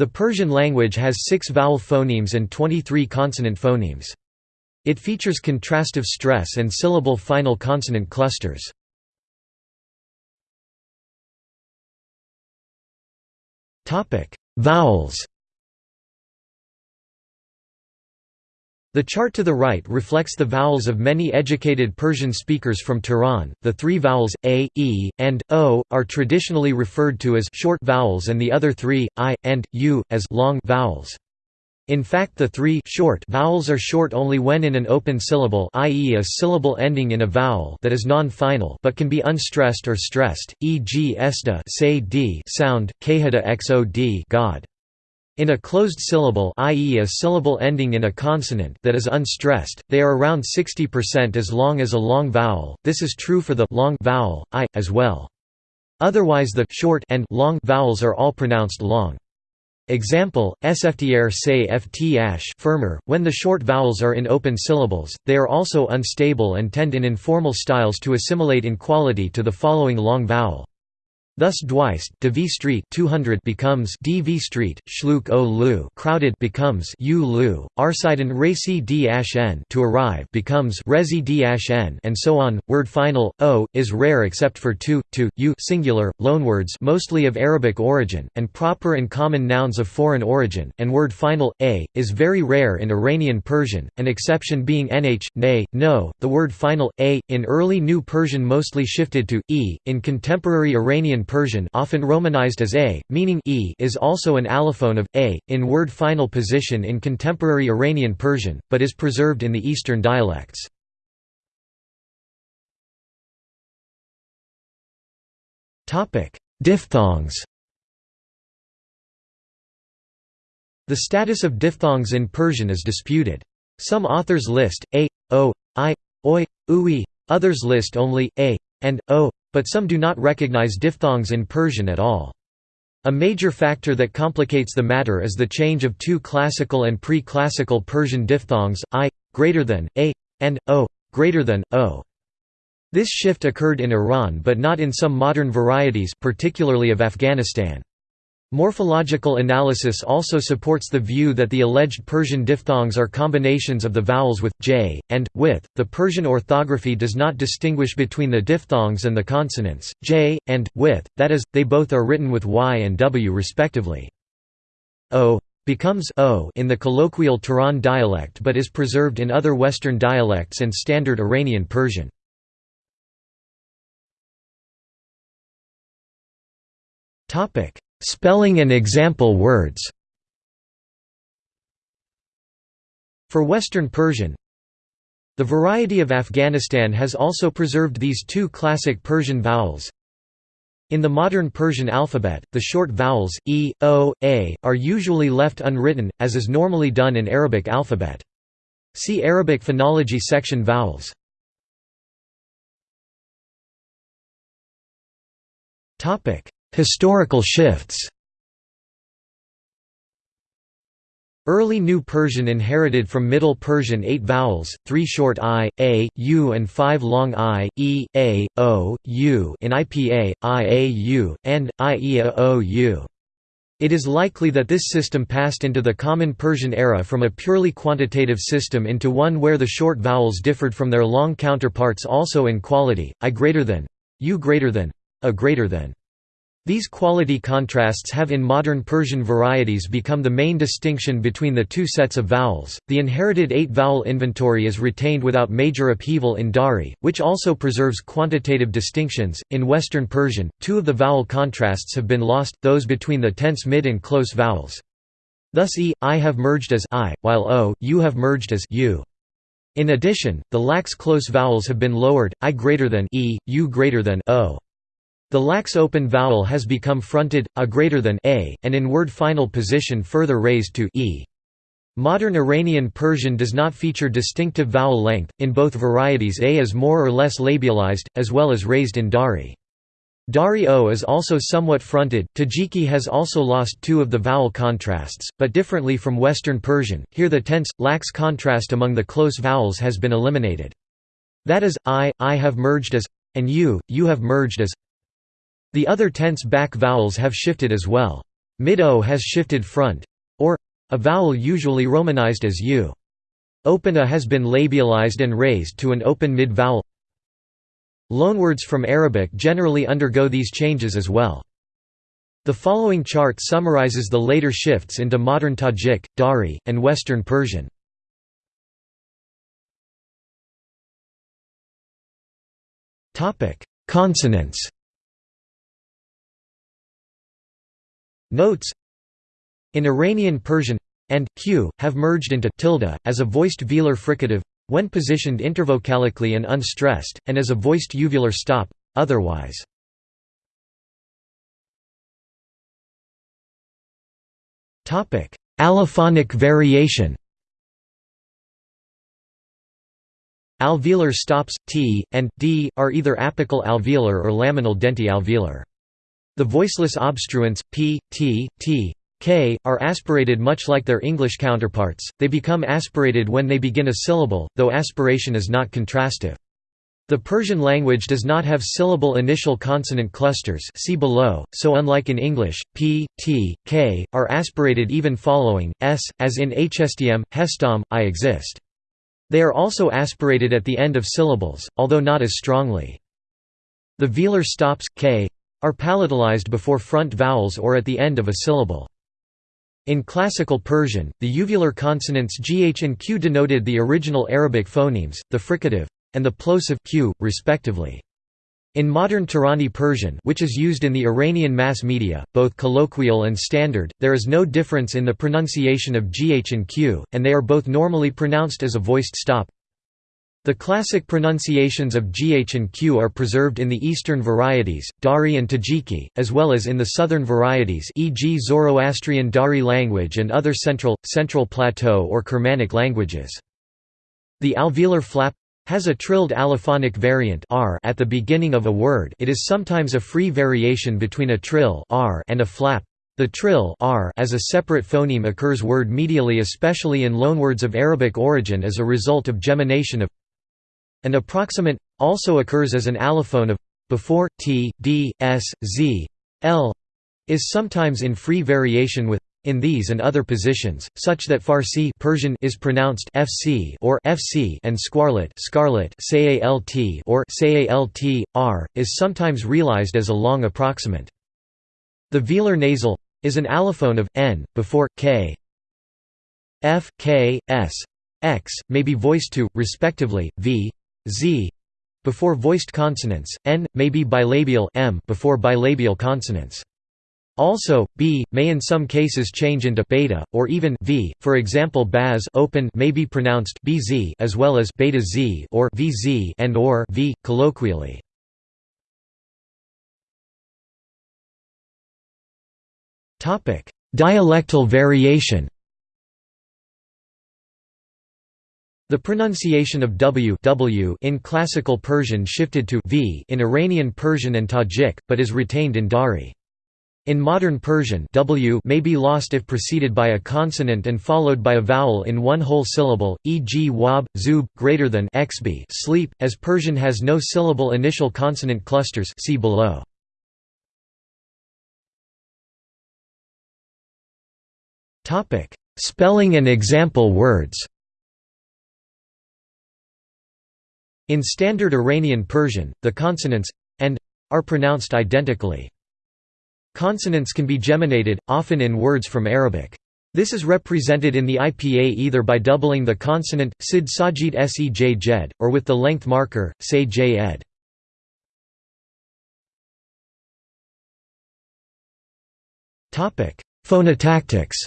The Persian language has six vowel phonemes and 23 consonant phonemes. It features contrastive stress and syllable final consonant clusters. Vowels The chart to the right reflects the vowels of many educated Persian speakers from Tehran. The three vowels a, e, and o are traditionally referred to as short vowels and the other three i and u as long vowels. In fact, the three short vowels are short only when in an open syllable, i.e., a syllable ending in a vowel that is non-final but can be unstressed or stressed, e.g., esta sound, khada xod god. In a closed syllable i.e. a syllable ending in a consonant that is unstressed, they are around 60% as long as a long vowel, this is true for the long vowel, i, as well. Otherwise the short and long vowels are all pronounced long. Example, sftr say ft ash firmer, when the short vowels are in open syllables, they are also unstable and tend in informal styles to assimilate in quality to the following long vowel. Thus Dweist DV Street 200 becomes DV Street, Schluk o Lu crowded becomes U Lu, Arsiden Resi D n to arrive becomes Resi D n and so on. Word final o is rare except for to, to, u singular, loanwords mostly of Arabic origin, and proper and common nouns of foreign origin, and word final a is very rare in Iranian Persian, an exception being nh, nay, no. The word final a in early New Persian mostly shifted to e in contemporary Iranian Persian often romanized as a, meaning e is also an allophone of a, in word final position in contemporary Iranian Persian, but is preserved in the Eastern dialects. Diphthongs The status of diphthongs in Persian is disputed. Some authors list a, o, i, oi, ui, others list only a and o, but some do not recognize diphthongs in Persian at all. A major factor that complicates the matter is the change of two classical and pre-classical Persian diphthongs, i, greater than, a, and o, greater than, o. This shift occurred in Iran but not in some modern varieties particularly of Afghanistan. Morphological analysis also supports the view that the alleged Persian diphthongs are combinations of the vowels with, j, and, with. The Persian orthography does not distinguish between the diphthongs and the consonants, j, and, with, that is, they both are written with y and w respectively. o becomes o in the colloquial Tehran dialect but is preserved in other Western dialects and Standard Iranian Persian. Topic Spelling and example words For Western Persian The variety of Afghanistan has also preserved these two classic Persian vowels. In the modern Persian alphabet, the short vowels, e, o, a, are usually left unwritten, as is normally done in Arabic alphabet. See Arabic phonology section vowels. Historical shifts Early New Persian inherited from Middle Persian eight vowels, three short i, a, u and five long i, e, a, o, u in IPA, i, a, u, and, i, e, a, o, u. It is likely that this system passed into the Common Persian era from a purely quantitative system into one where the short vowels differed from their long counterparts also in quality, i greater than, u greater than, a greater than. These quality contrasts have in modern Persian varieties become the main distinction between the two sets of vowels. The inherited eight vowel inventory is retained without major upheaval in Dari, which also preserves quantitative distinctions. In Western Persian, two of the vowel contrasts have been lost, those between the tense mid and close vowels. Thus e, i have merged as i, while o, u have merged as u. In addition, the lax close vowels have been lowered, i greater than e, u greater than o. The lax open vowel has become fronted, a greater than a, and in word final position further raised to e. Modern Iranian Persian does not feature distinctive vowel length, in both varieties a is more or less labialized, as well as raised in Dari. Dari o is also somewhat fronted. Tajiki has also lost two of the vowel contrasts, but differently from Western Persian, here the tense, lax contrast among the close vowels has been eliminated. That is, I, I have merged as, and you, you have merged as the other tense back vowels have shifted as well. Mid-O has shifted front or a vowel usually romanized as U. Open A has been labialized and raised to an open mid-vowel Loanwords from Arabic generally undergo these changes as well. The following chart summarizes the later shifts into modern Tajik, Dari, and Western Persian. Consonants Notes In Iranian Persian and q have merged into tilde as a voiced velar fricative when positioned intervocalically and unstressed, and as a voiced uvular stop, otherwise. Topic: Allophonic variation Alveolar stops, t, and d, are either apical alveolar or laminal denti-alveolar. The voiceless obstruents, p, t, t, k, are aspirated much like their English counterparts, they become aspirated when they begin a syllable, though aspiration is not contrastive. The Persian language does not have syllable initial consonant clusters see below, so unlike in English, p, t, k, are aspirated even following, s, as in hstm, hestom, i exist. They are also aspirated at the end of syllables, although not as strongly. The velar stops, k, are palatalized before front vowels or at the end of a syllable. In Classical Persian, the uvular consonants gh and q denoted the original Arabic phonemes, the fricative, and the plosive q, respectively. In modern Tehrani Persian which is used in the Iranian mass media, both colloquial and standard, there is no difference in the pronunciation of gh and q, and they are both normally pronounced as a voiced stop. The classic pronunciations of gh and q are preserved in the eastern varieties, Dari and Tajiki, as well as in the southern varieties e.g. Zoroastrian Dari language and other central, central plateau or Kermanic languages. The alveolar flap has a trilled allophonic variant r at the beginning of a word it is sometimes a free variation between a trill r and a flap. The trill r as a separate phoneme occurs word medially especially in loanwords of Arabic origin as a result of gemination of an approximant also occurs as an allophone of before t, d, s, z, l is sometimes in free variation with in these and other positions, such that Farsi Persian is pronounced fc or fc and squarlet scarlet salt or salt r is sometimes realized as a long approximant. The velar nasal is an allophone of n before k. F, k, s, x may be voiced to respectively v, z before voiced consonants, n may be bilabial m before bilabial consonants. Also, b may in some cases change into beta or even v. For example, baz open may be pronounced bz as well as beta z or vz and or v colloquially. Topic: Dialectal variation. The pronunciation of w, w in Classical Persian shifted to v in Iranian Persian and Tajik, but is retained in Dari. In modern Persian w may be lost if preceded by a consonant and followed by a vowel in one whole syllable, e.g. wab, zub, greater than xb sleep, as Persian has no syllable initial consonant clusters see below. Spelling and example words In Standard Iranian Persian, the consonants and are pronounced identically. Consonants can be geminated, often in words from Arabic. This is represented in the IPA either by doubling the consonant, sid sajid sej jed, or with the length marker, say ed. Phonotactics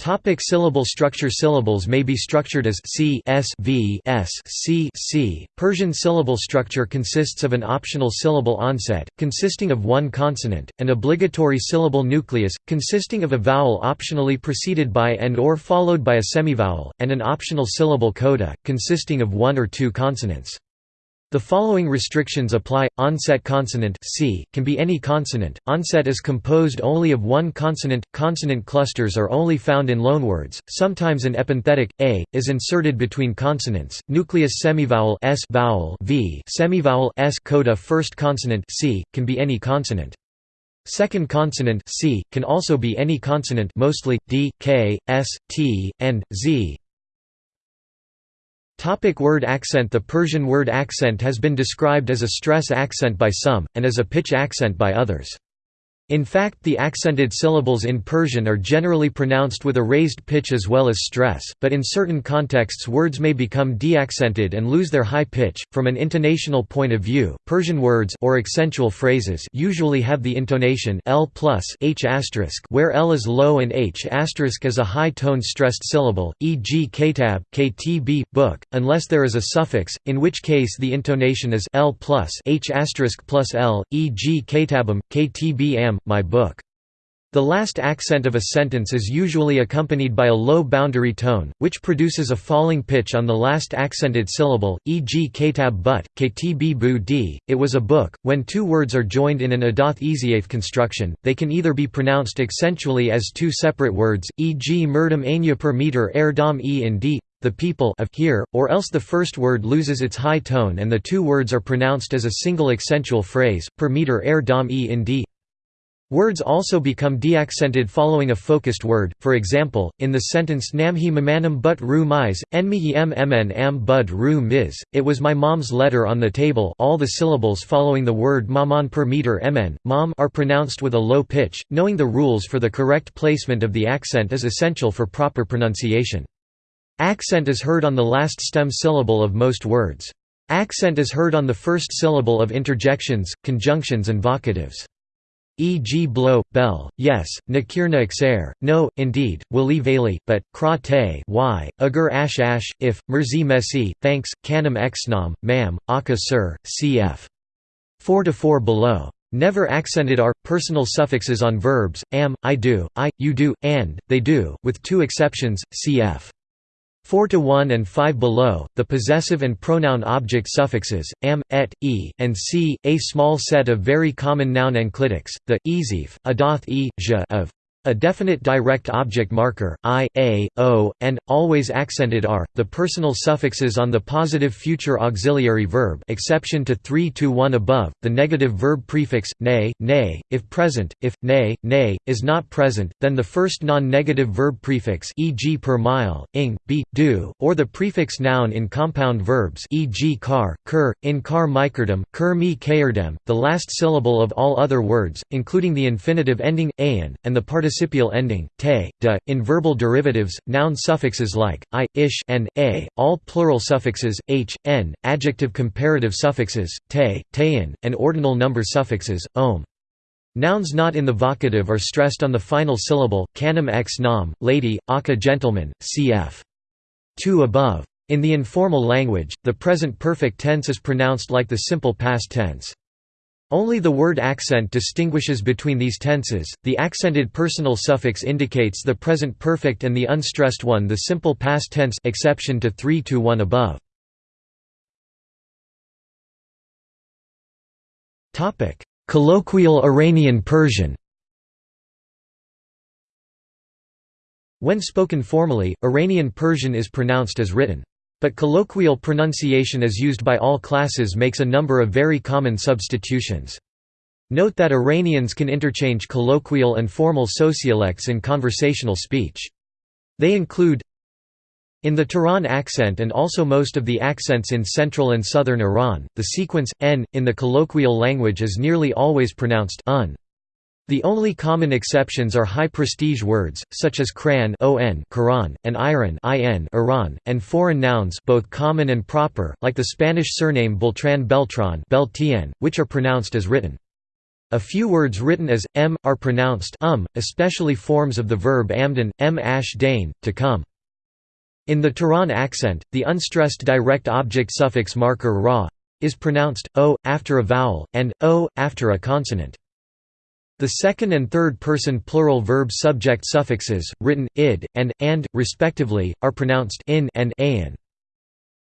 Topic syllable structure Syllables may be structured as c s v s c c. Persian syllable structure consists of an optional syllable onset, consisting of one consonant, an obligatory syllable nucleus, consisting of a vowel optionally preceded by and or followed by a semivowel, and an optional syllable coda, consisting of one or two consonants. The following restrictions apply: onset consonant c can be any consonant. Onset is composed only of one consonant. Consonant clusters are only found in loanwords. Sometimes an epenthetic a is inserted between consonants. Nucleus semivowel s vowel v semivowel s coda first consonant c can be any consonant. Second consonant c can also be any consonant, mostly d, k, s, t, and z. Topic word accent The Persian word accent has been described as a stress accent by some, and as a pitch accent by others. In fact the accented syllables in Persian are generally pronounced with a raised pitch as well as stress, but in certain contexts words may become deaccented and lose their high pitch. From an intonational point of view, Persian words or accentual phrases usually have the intonation l plus h where l is low and h is a high tone stressed syllable, e.g. kitab, ktb, book, unless there is a suffix, in which case the intonation is l plus h plus l, e.g. kitabam, ktb am, my book. The last accent of a sentence is usually accompanied by a low boundary tone, which produces a falling pitch on the last accented syllable, e.g. katab but, ktb bu d, it was a book. When two words are joined in an adath eziath construction, they can either be pronounced accentually as two separate words, e.g. murdam anya per meter er dom e in d, the people of here, or else the first word loses its high tone and the two words are pronounced as a single accentual phrase, per meter er dom e in d. Words also become deaccented following a focused word, for example, in the sentence Namhi mamanam but ru mis, enmihi mn am bud ru mis, it was my mom's letter on the table all the syllables following the word maman per meter mn, mom are pronounced with a low pitch, knowing the rules for the correct placement of the accent is essential for proper pronunciation. Accent is heard on the last stem syllable of most words. Accent is heard on the first syllable of interjections, conjunctions and vocatives e.g. blow, bell, yes, nakirna xer, no, indeed, wali vali, but, kra te y, agur ash ash, if, merzi messi, thanks, kanam xnam, mam, aka sir, cf. 4 to 4 below. Never accented are, personal suffixes on verbs, am, I do, I, you do, and, they do, with two exceptions, cf. 4 to 1 and 5 below, the possessive and pronoun object suffixes, am, et, e, and c, a small set of very common noun enclitics, the, ezif, adath e, j of a definite direct object marker, i, a, o, and, always accented r, the personal suffixes on the positive future auxiliary verb exception to 3 to 1 above, the negative verb prefix, nay, nay, if present, if, nay, nay, is not present, then the first non-negative verb prefix e.g. per mile, ing, be, do, or the prefix noun in compound verbs e.g. car, kur, in car microdem, kur mi kayerdem, the last syllable of all other words, including the infinitive ending, ayan, and the participle participial ending, te, de, in verbal derivatives, noun suffixes like, i, ish and a, all plural suffixes, h, n, adjective comparative suffixes, te, tein, and ordinal number suffixes, om. Nouns not in the vocative are stressed on the final syllable, canum ex nam, lady, aka gentleman, cf. 2 above. In the informal language, the present perfect tense is pronounced like the simple past tense. Only the word accent distinguishes between these tenses, the accented personal suffix indicates the present perfect and the unstressed one the simple past tense exception to 3 to 1 above. Topic: Colloquial Iranian Persian When spoken formally, Iranian Persian is pronounced as written. But colloquial pronunciation as used by all classes makes a number of very common substitutions. Note that Iranians can interchange colloquial and formal sociolects in conversational speech. They include in the Tehran accent and also most of the accents in central and southern Iran, the sequence, n, in the colloquial language is nearly always pronounced un. The only common exceptions are high-prestige words, such as Quran Quran, and Iran Iran, and foreign nouns both common and proper, like the Spanish surname Beltran Beltran Beltien, which are pronounced as written. A few words written as m are pronounced um, especially forms of the verb amdan, m ash dain, to come. In the Tehran accent, the unstressed direct object suffix marker ra is pronounced o after a vowel and o after a consonant. The second and third person plural verb subject suffixes, written, id, and, and, respectively, are pronounced in and ayan.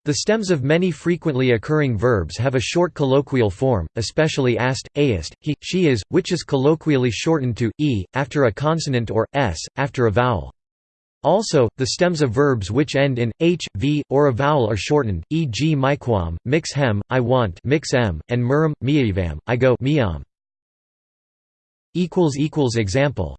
The stems of many frequently occurring verbs have a short colloquial form, especially ast, aist, he, she is, which is colloquially shortened to e after a consonant or s after a vowel. Also, the stems of verbs which end in h, v, or a vowel are shortened, e.g. miquam, mix hem, I want, mix and muram, miavam, I go, miam. Example